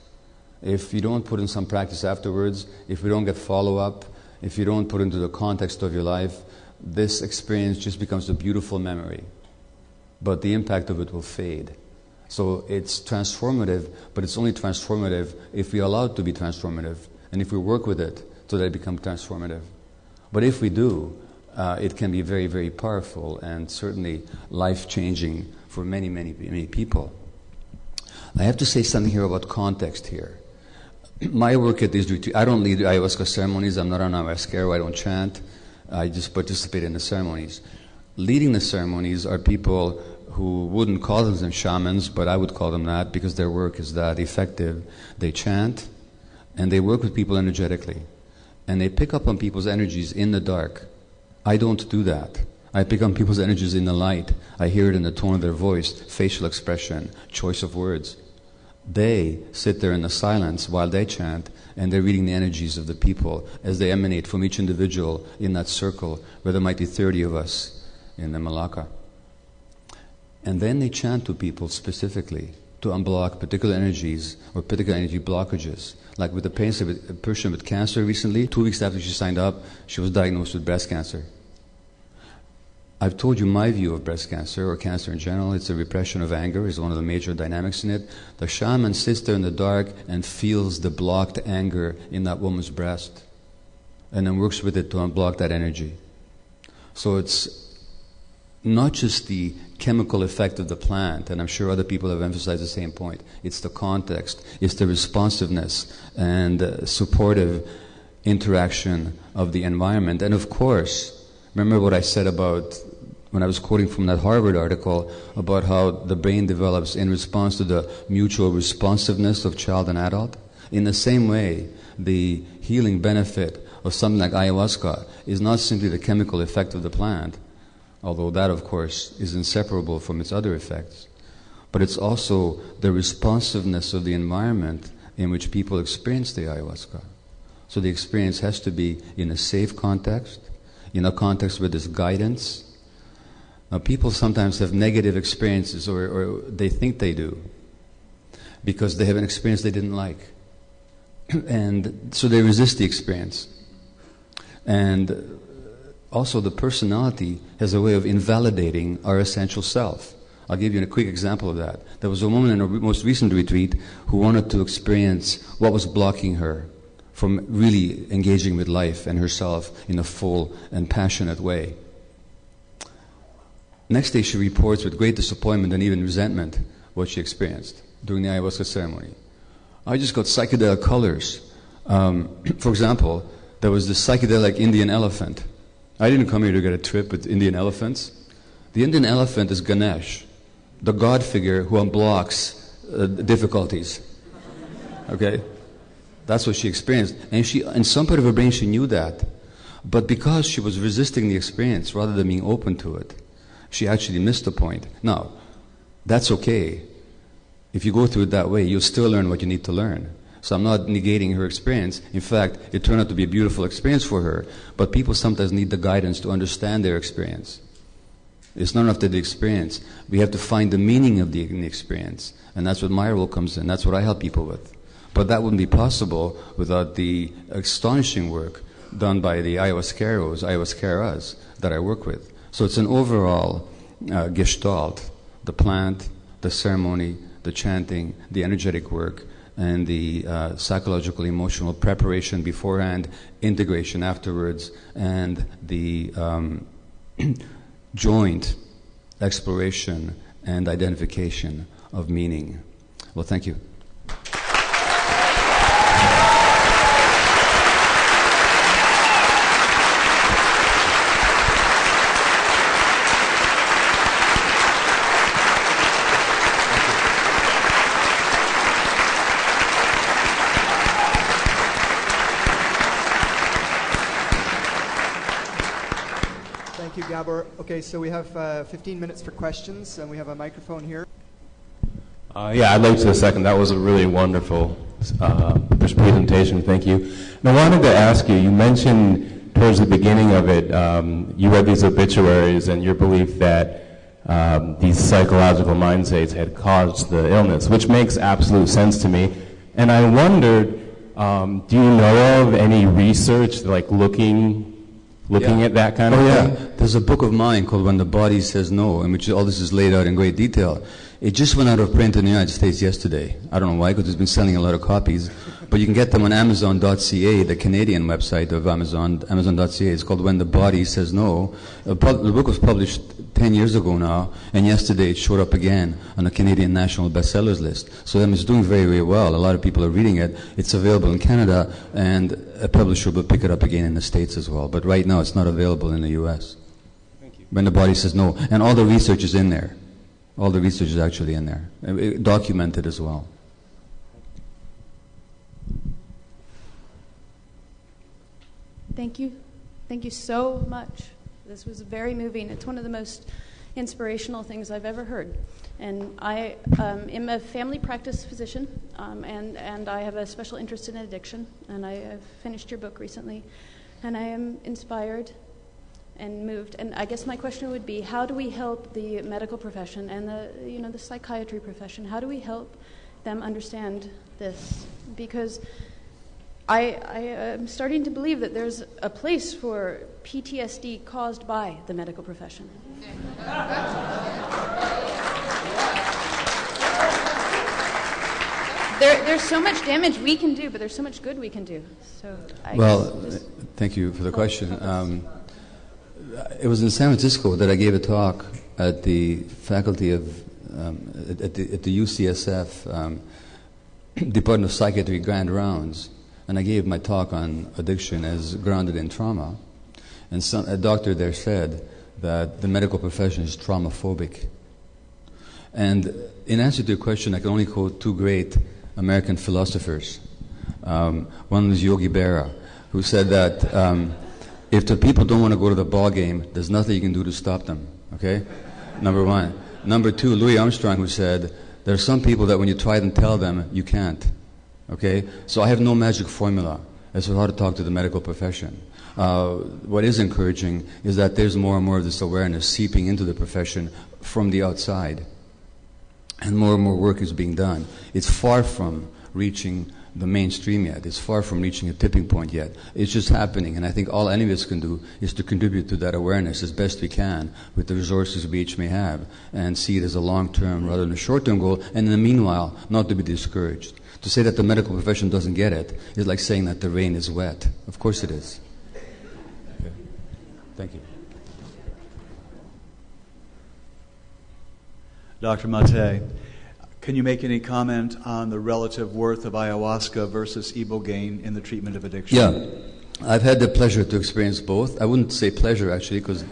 If you don't put in some practice afterwards, if we don't get follow up, if you don't put into the context of your life, this experience just becomes a beautiful memory. But the impact of it will fade. So it's transformative, but it's only transformative if we allow it to be transformative and if we work with it so that it becomes transformative. But if we do, uh, it can be very, very powerful and certainly life changing for many, many, many people. I have to say something here about context here. My work at these retreats, I don't lead ayahuasca ceremonies, I'm not an ayahuasca, I don't chant, I just participate in the ceremonies. Leading the ceremonies are people who wouldn't call themselves shamans, but I would call them that because their work is that effective. They chant and they work with people energetically. And they pick up on people's energies in the dark I don't do that. I pick on people's energies in the light. I hear it in the tone of their voice, facial expression, choice of words. They sit there in the silence while they chant, and they're reading the energies of the people as they emanate from each individual in that circle, where there might be 30 of us in the maloca. And then they chant to people specifically to unblock particular energies or particular energy blockages. Like with the patient, with, a person with cancer recently, two weeks after she signed up, she was diagnosed with breast cancer. I've told you my view of breast cancer or cancer in general. It's a repression of anger, is one of the major dynamics in it. The shaman sits there in the dark and feels the blocked anger in that woman's breast and then works with it to unblock that energy. So it's not just the chemical effect of the plant, and I'm sure other people have emphasized the same point. It's the context, it's the responsiveness and uh, supportive interaction of the environment. And of course, remember what I said about when I was quoting from that Harvard article about how the brain develops in response to the mutual responsiveness of child and adult? In the same way, the healing benefit of something like ayahuasca is not simply the chemical effect of the plant, although that, of course, is inseparable from its other effects. But it's also the responsiveness of the environment in which people experience the ayahuasca. So the experience has to be in a safe context, in a context where there's guidance. Now, people sometimes have negative experiences, or, or they think they do, because they have an experience they didn't like. and so they resist the experience. And also the personality has a way of invalidating our essential self. I'll give you a quick example of that. There was a woman in a most recent retreat who wanted to experience what was blocking her from really engaging with life and herself in a full and passionate way. Next day, she reports with great disappointment and even resentment what she experienced during the ayahuasca ceremony. I just got psychedelic colors. Um, for example, there was this psychedelic Indian elephant. I didn't come here to get a trip with Indian elephants. The Indian elephant is Ganesh, the god figure who unblocks uh, difficulties. Okay? That's what she experienced. And she, in some part of her brain, she knew that. But because she was resisting the experience rather than being open to it, she actually missed the point. Now, that's okay. If you go through it that way, you'll still learn what you need to learn. So I'm not negating her experience. In fact, it turned out to be a beautiful experience for her. But people sometimes need the guidance to understand their experience. It's not enough to the experience. We have to find the meaning of the, experience. And that's what my role comes in. That's what I help people with. But that wouldn't be possible without the astonishing work done by the ayahuasqueros, ayahuasqueras that I work with. So it's an overall uh, gestalt the plant, the ceremony, the chanting, the energetic work, and the uh, psychological, emotional preparation beforehand, integration afterwards, and the um, joint exploration and identification of meaning. Well, thank you. Okay, so we have uh, 15 minutes for questions, and we have a microphone here. Uh, yeah, I'd like to second. That was a really wonderful uh, presentation. Thank you. And I wanted to ask you. You mentioned towards the beginning of it, um, you read these obituaries, and your belief that um, these psychological mind states had caused the illness, which makes absolute sense to me. And I wondered, um, do you know of any research like looking looking yeah. at that kind of oh, yeah. thing? There's a book of mine called When the Body Says No, in which all this is laid out in great detail. It just went out of print in the United States yesterday. I don't know why, because it's been selling a lot of copies. But you can get them on Amazon.ca, the Canadian website of Amazon, Amazon.ca. It's called When the Body Says No. The book was published 10 years ago now, and yesterday it showed up again on the Canadian National Bestsellers list. So it's doing very, very well. A lot of people are reading it. It's available in Canada, and a publisher will pick it up again in the States as well. But right now it's not available in the U.S. Thank you. When the body says no. And all the research is in there. All the research is actually in there, uh, it, documented as well. Thank you. Thank you so much. This was very moving. It's one of the most inspirational things I've ever heard. And I um, am a family practice physician, um, and, and I have a special interest in addiction. And I have finished your book recently, and I am inspired and moved. And I guess my question would be, how do we help the medical profession and the you know the psychiatry profession? How do we help them understand this? Because I, I am starting to believe that there's a place for PTSD caused by the medical profession. there, there's so much damage we can do, but there's so much good we can do. So, I well, thank you for the question. Um, it was in San Francisco that I gave a talk at the faculty of um, at, the, at, the, UCSF um, Department of Psychiatry Grand Rounds and I gave my talk on addiction as grounded in trauma. And some, a doctor there said that the medical profession is traumaphobic. And in answer to your question, I can only quote two great American philosophers. Um, one was Yogi Berra, who said that um, if the people don't want to go to the ball game, there's nothing you can do to stop them. Okay? Number one. Number two, Louis Armstrong, who said, there are some people that when you try and tell them, you can't. Okay? So I have no magic formula as to how to talk to the medical profession. Uh, what is encouraging is that there's more and more of this awareness seeping into the profession from the outside. And more and more work is being done. It's far from reaching the mainstream yet. It's far from reaching a tipping point yet. It's just happening, and I think all any of us can do is to contribute to that awareness as best we can with the resources we each may have, and see it as a long-term rather than a short-term goal. And in the meanwhile, not to be discouraged. To say that the medical profession doesn't get it is like saying that the rain is wet. Of course it is. Okay. Thank you. Dr. Mate, Can you make any comment on the relative worth of ayahuasca versus ibogaine in the treatment of addiction? Yeah, I've had the pleasure to experience both. I wouldn't say pleasure actually, because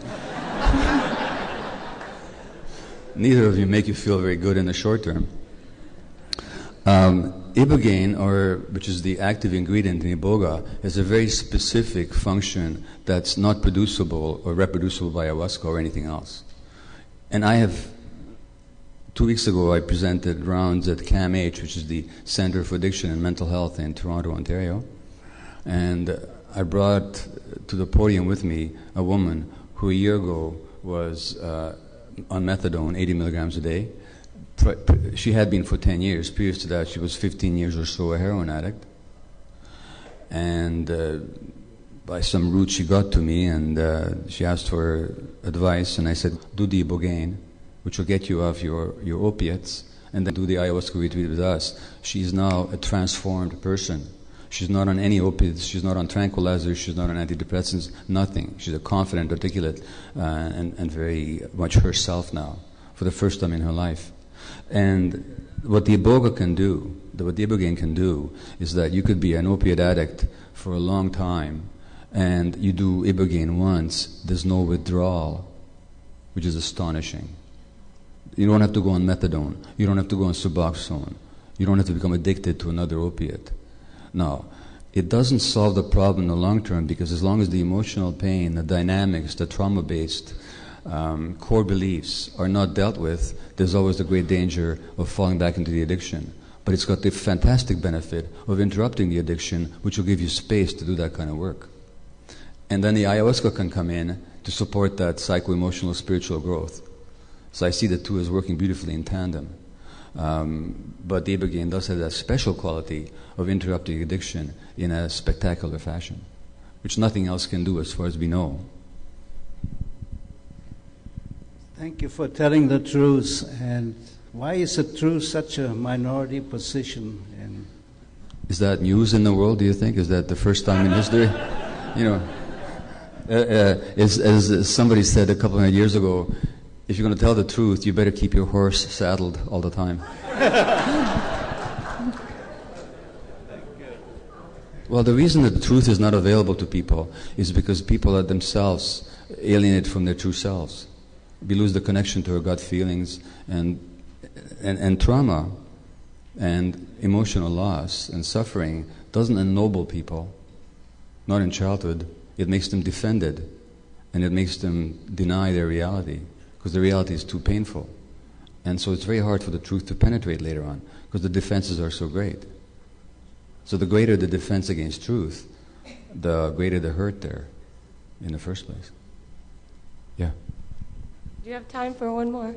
neither of you make you feel very good in the short term. Um, ibogaine, or which is the active ingredient in iboga, has a very specific function that's not producible or reproducible by ayahuasca or anything else. And I have two weeks ago I presented rounds at CAMH, which is the Center for Addiction and Mental Health in Toronto, Ontario, and I brought to the podium with me a woman who a year ago was uh, on methadone, 80 milligrams a day she had been for 10 years. Previous to that, she was 15 years or so a heroin addict. And uh, by some route, she got to me and uh, she asked for advice. And I said, do the ibogaine, which will get you off your, your opiates, and then do the ayahuasca retreat with us. She's now a transformed person. She's not on any opiates, she's not on tranquilizers, she's not on antidepressants, nothing. She's a confident, articulate, uh, and, and very much herself now for the first time in her life. And what the iboga can do, what the ibogaine can do, is that you could be an opiate addict for a long time, and you do ibogaine once, there's no withdrawal, which is astonishing. You don't have to go on methadone. You don't have to go on Suboxone. You don't have to become addicted to another opiate. Now, it doesn't solve the problem in the long term because as long as the emotional pain, the dynamics, the trauma based um, core beliefs are not dealt with, there's always the great danger of falling back into the addiction. But it's got the fantastic benefit of interrupting the addiction, which will give you space to do that kind of work. And then the ayahuasca can come in to support that psycho emotional spiritual growth. So I see the two as working beautifully in tandem. Um, but the ibogaine does have that special quality of interrupting addiction in a spectacular fashion, which nothing else can do as far as we know. Thank you for telling the truth. And why is the truth such a minority position? And is that news in the world? Do you think is that the first time in history? you know, uh, uh, as, as somebody said a couple of years ago, if you're going to tell the truth, you better keep your horse saddled all the time. well, the reason that the truth is not available to people is because people are themselves alienated from their true selves we lose the connection to our gut feelings and, and, and trauma and emotional loss and suffering doesn't ennoble people, not in childhood. It makes them defended and it makes them deny their reality because the reality is too painful. And so it's very hard for the truth to penetrate later on because the defenses are so great. So the greater the defense against truth, the greater the hurt there in the first place. Do you have time for one more?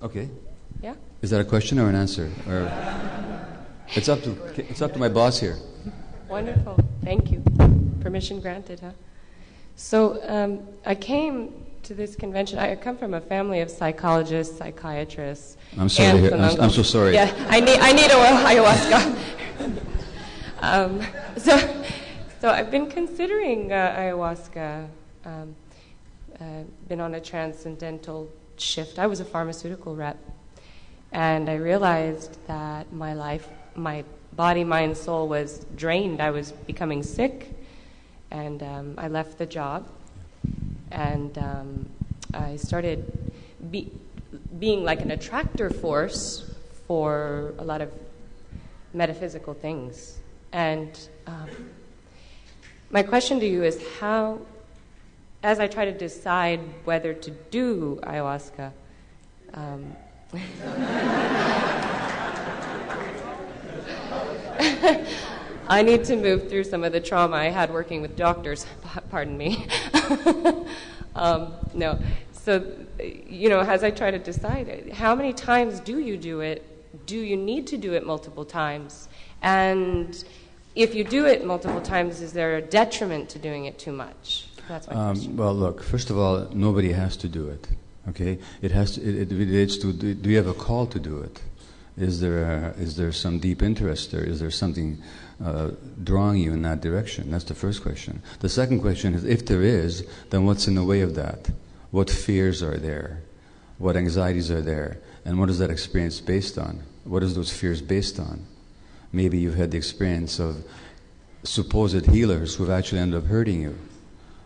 Okay. Yeah? Is that a question or an answer? Or it's up to it's up to my boss here. Wonderful. Thank you. Permission granted, huh? So um, I came to this convention. I come from a family of psychologists, psychiatrists. I'm sorry to hear. I'm, I'm, so sorry. Yeah, I need I need a ayahuasca. um, so, so I've been considering uh, ayahuasca. Um, been on a transcendental shift. I was a pharmaceutical rep, and I realized that my life, my body, mind, soul was drained. I was becoming sick, and um, I left the job, and um, I started be, being like an attractor force for a lot of metaphysical things. And um, my question to you is how as I try to decide whether to do ayahuasca, um, I need to move through some of the trauma I had working with doctors. Pardon me. um, no. So, you know, as I try to decide, how many times do you do it? Do you need to do it multiple times? And if you do it multiple times, is there a detriment to doing it too much? That's my um, question. Well, look, first of all, nobody has to do it. Okay, it has to, it, it relates to do, do you have a call to do it? Is there a, is there some deep interest there? Is there something uh, drawing you in that direction? That's the first question. The second question is, if there is, then what's in the way of that? What fears are there? what anxieties are there, and what is that experience based on? What is those fears based on? Maybe you've had the experience of supposed healers who've actually ended up hurting you.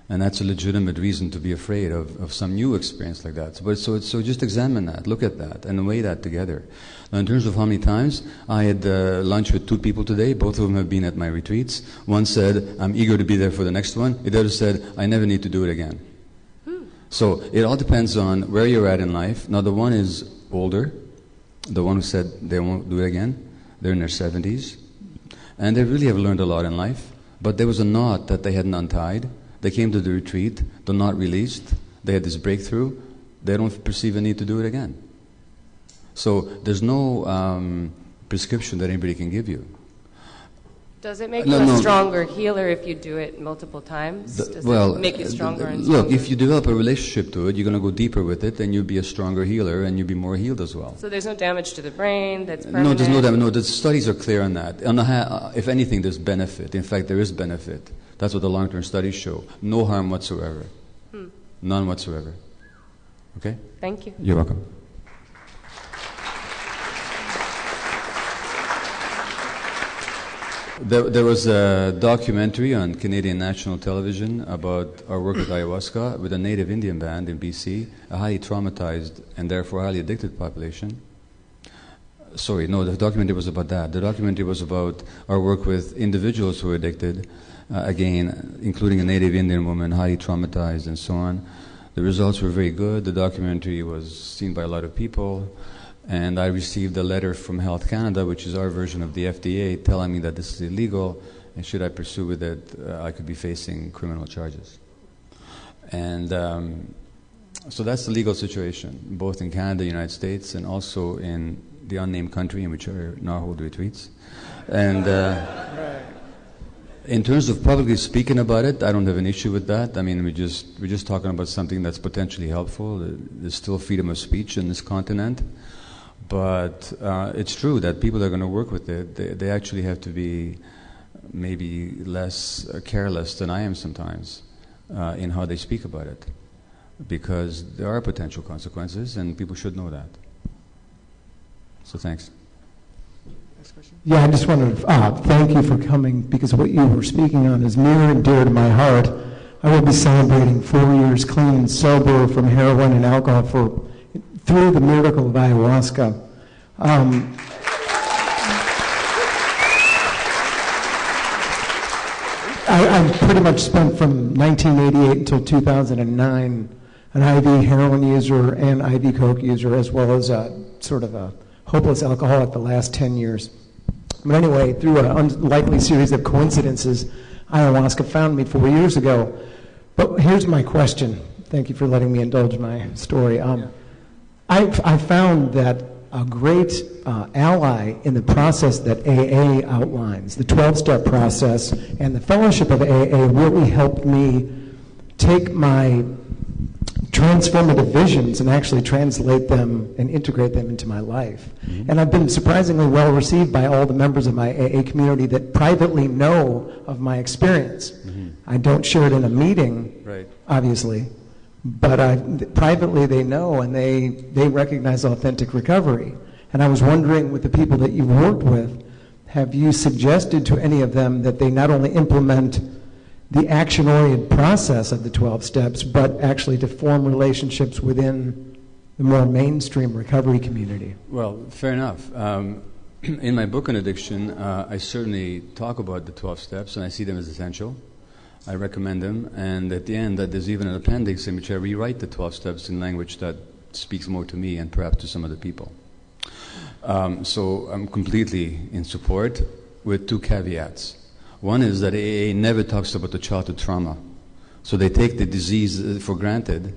And that's a legitimate reason to be afraid of, of some new experience like that. So, but so, so just examine that, look at that, and weigh that together. Now, in terms of how many times, I had uh, lunch with two people today. Both of them have been at my retreats. One said, I'm eager to be there for the next one. The other said, I never need to do it again. So it all depends on where you're at in life. Now, the one is older, the one who said they won't do it again, they're in their 70s, and they really have learned a lot in life. But there was a knot that they hadn't untied. They came to the retreat, they're not released, they had this breakthrough, they don't perceive a need to do it again. So there's no um, prescription that anybody can give you. Does it make No, you a no. stronger healer if you do it multiple times? The- Does well, it make you uh, stronger and look, stronger? if you develop a relationship to it, you're going to go deeper with it, and you'll be a stronger healer, and you'll be more healed as well. So there's no damage to the brain that's permanent? No, there's no damage. No, the studies are clear on that. On the uh, if anything, there's benefit. In fact, there is benefit. That's what the long-term studies show. No harm whatsoever. Hmm. None whatsoever. Okay? Thank you. You're welcome. There, there was a documentary on Canadian national television about our work with ayahuasca with a native Indian band in BC, a highly traumatized and therefore highly addicted population. Sorry, no, the documentary was about that. The documentary was about our work with individuals who were addicted, uh, again, including a native Indian woman, highly traumatized and so on. The results were very good. The documentary was seen by a lot of people. And I received a letter from Health Canada, which is our version of the FDA, telling me that this is illegal, and should I pursue with it, uh, I could be facing criminal charges. And um, so that's the legal situation, both in Canada, United States, and also in the unnamed country in which now hold retreats. And uh, in terms of publicly speaking about it, I don't have an issue with that. I mean, we just we're just talking about something that's potentially helpful. There's still freedom of speech in this continent, but uh, it's true that people that are going to work with it, they, they actually have to be maybe less uh, careless than I am sometimes uh, in how they speak about it, because there are potential consequences, and people should know that. So thanks. Yeah, I just want to uh, thank you for coming because what you were speaking on is near and dear to my heart. I will be celebrating four years clean and sober from heroin and alcohol for through the miracle of ayahuasca. Um, I, I've pretty much spent from 1988 until 2009 an IV heroin user and IV coke user, as well as a sort of a hopeless alcoholic the last 10 years. But anyway, through an unlikely series of coincidences, ayahuasca found me four years ago. But here's my question. Thank you for letting me indulge my story. Um, I've, I found that a great uh, ally in the process that AA outlines, the 12 step process, and the fellowship of AA really helped me take my transformative visions and actually translate them and integrate them into my life. Mm-hmm. And I've been surprisingly well received by all the members of my AA community that privately know of my experience. Mm-hmm. I don't share it in a meeting, Right. obviously, but I, privately they know and they, they recognize authentic recovery. And I was wondering with the people that you've worked with, have you suggested to any of them that they not only implement the action oriented process of the 12 steps, but actually to form relationships within the more mainstream recovery community? Well, fair enough. Um, in my book on addiction, uh, I certainly talk about the 12 steps and I see them as essential. I recommend them, and at the end, that there's even an appendix in which I rewrite the 12 steps in language that speaks more to me and perhaps to some other people. Um, so I'm completely in support with two caveats. One is that AA never talks about the childhood trauma. So they take the disease uh, for granted,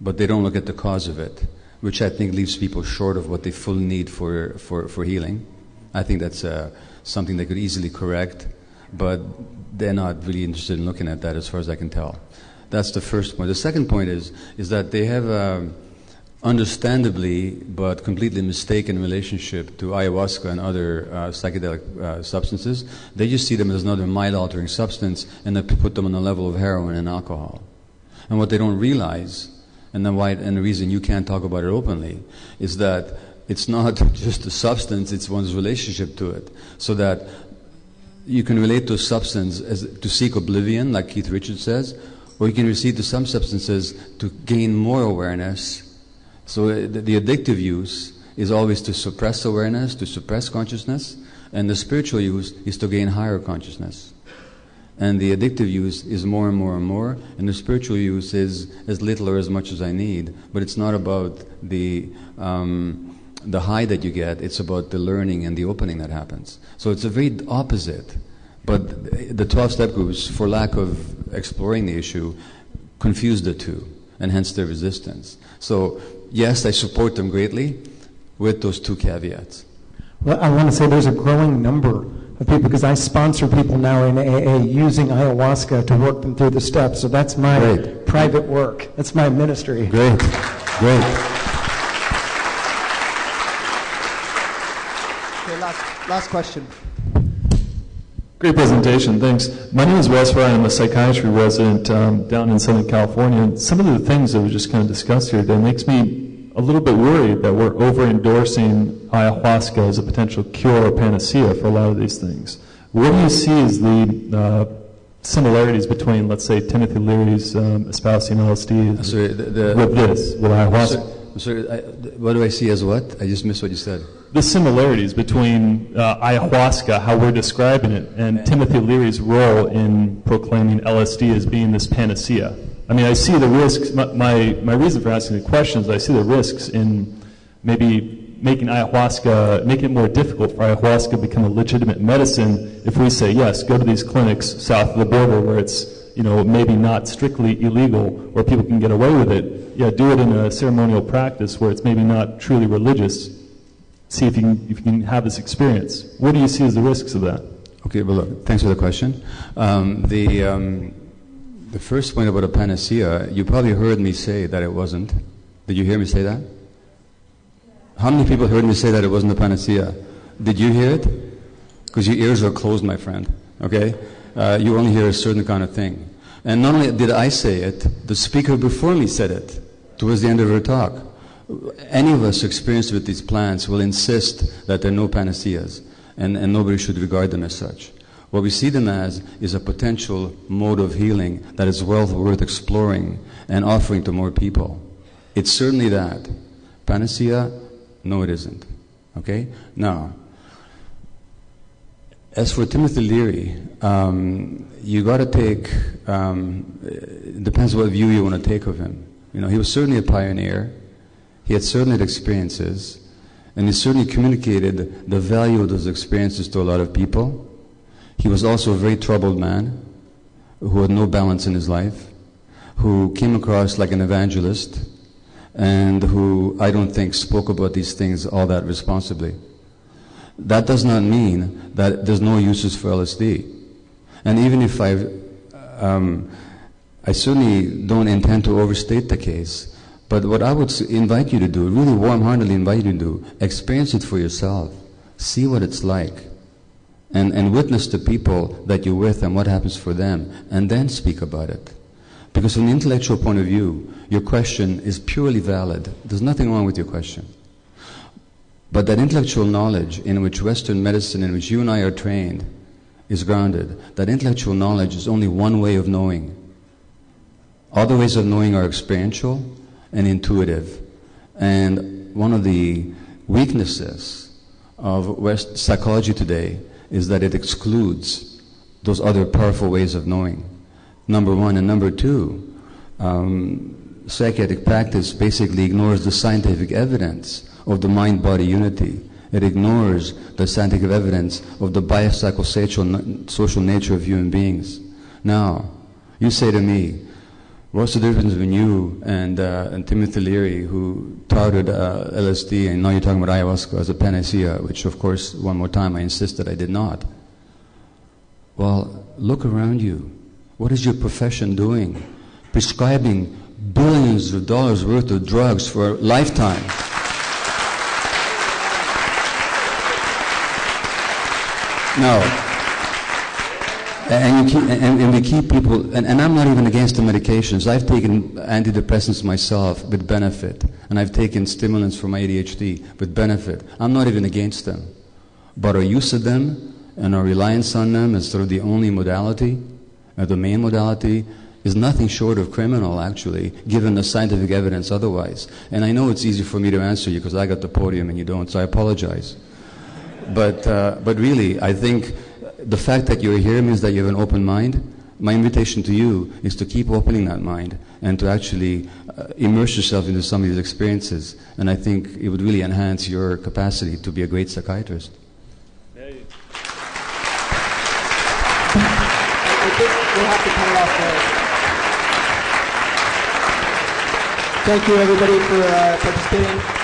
but they don't look at the cause of it, which I think leaves people short of what they fully need for, for, for healing. I think that's uh, something they could easily correct, but they're not really interested in looking at that as far as I can tell. That's the first point. The second point is, is that they have a understandably but completely mistaken relationship to ayahuasca and other uh, psychedelic uh, substances. They just see them as another mind altering substance and they put them on the level of heroin and alcohol. And what they don't realize and the why and the reason you can't talk about it openly is that it's not just a substance; it's one's relationship to it. So that you can relate to a substance as to seek oblivion, like Keith Richards says, or you can receive to some substances to gain more awareness. So uh, the, the addictive use is always to suppress awareness, to suppress consciousness, and the spiritual use is to gain higher consciousness. And the addictive use is more and more and more, and the spiritual use is as little or as much as I need. But it's not about the um, the high that you get; it's about the learning and the opening that happens. So it's a very opposite. But the 12 step groups, for lack of exploring the issue, confuse the two, and hence their resistance. So, yes, I support them greatly with those two caveats. Well, I want to say there's a growing number of people because I sponsor people now in AA using ayahuasca to work them through the steps. So that's my Great. private work. That's my ministry. Great, great. Okay, last, last question. Great presentation, thanks. My name is Wes Fry. I'm a psychiatry resident um, down in Southern California. And some of the things that we just kind of discussed here today makes me a little bit worried that we're over endorsing ayahuasca as a potential cure or panacea for a lot of these things. What do you see as the uh, similarities between, let's say, Timothy Leary's um, espousing LSD Sorry, the, the, with this, with ayahuasca? Sorry, sorry, I, what do I see as what? I just missed what you said. the similarities between uh, ayahuasca, how we're describing it, and Timothy Leary's role in proclaiming LSD as being this panacea. I mean, I see the risks. My, my, my reason for asking the question is I see the risks in maybe making ayahuasca, making it more difficult for ayahuasca to become a legitimate medicine if we say, yes, go to these clinics south of the border where it's, you know, maybe not strictly illegal, where people can get away with it. Yeah, do it in a ceremonial practice where it's maybe not truly religious, see if you can, if you can have this experience. What do you see as the risks of that? Okay, well, look, thanks for the question. Um, the, um, the first point about a panacea, you probably heard me say that it wasn't. Did you hear me say that? How many people heard me say that it wasn't a panacea? Did you hear it? Because your ears are closed, my friend. Okay? Uh, you only hear a certain kind of thing. And not only did I say it, the speaker before me said it towards the end of her talk. Any of us experienced with these plants will insist that there are no panaceas, and, and nobody should regard them as such. What we see them as is a potential mode of healing that is well worth exploring and offering to more people. It's certainly that. Panacea? No, it isn't. Okay? Now, as for Timothy Leary, um, you got to take, um, it depends what view you want to take of him. You know, he was certainly a pioneer. He had certain experiences, and he certainly communicated the value of those experiences to a lot of people. He was also a very troubled man who had no balance in his life, who came across like an evangelist, and who I don't think spoke about these things all that responsibly. That does not mean that there's no uses for LSD. And even if I, um, I certainly don't intend to overstate the case, but what I would invite you to do, really warm-heartedly invite you to do, experience it for yourself. See what it's like. And, and witness the people that you're with and what happens for them, and then speak about it. Because from the intellectual point of view, your question is purely valid. There's nothing wrong with your question. But that intellectual knowledge in which Western medicine, in which you and I are trained, is grounded. That intellectual knowledge is only one way of knowing. Other ways of knowing are experiential and intuitive. And one of the weaknesses of West psychology today is that it excludes those other powerful ways of knowing. Number one. And number two, um, psychiatric practice basically ignores the scientific evidence of the mind body unity. It ignores the scientific evidence of the biopsychosocial social nature of human beings. Now, you say to me, what's the difference between you and, uh, and Timothy Leary, who touted uh, LSD, and now you're talking about ayahuasca as a panacea, which, of course, one more time, I insist that I did not. Well, look around you. What is your profession doing? Prescribing billions of dollars worth of drugs for a lifetime. Now, and, keep, and, and we keep people, and, and I'm not even against the medications. I've taken antidepressants myself with benefit, and I've taken stimulants for my ADHD with benefit. I'm not even against them. But our use of them and our reliance on them as sort of the only modality, or the main modality, is nothing short of criminal, actually, given the scientific evidence otherwise. And I know it's easy for me to answer you because I got the podium and you don't, so I apologize. But, uh, but really, I think the fact that you're here means that you have an open mind. My invitation to you is to keep opening that mind and to actually uh, immerse yourself into some of these experiences. And I think it would really enhance your capacity to be a great psychiatrist. Thank you, everybody, for uh, participating.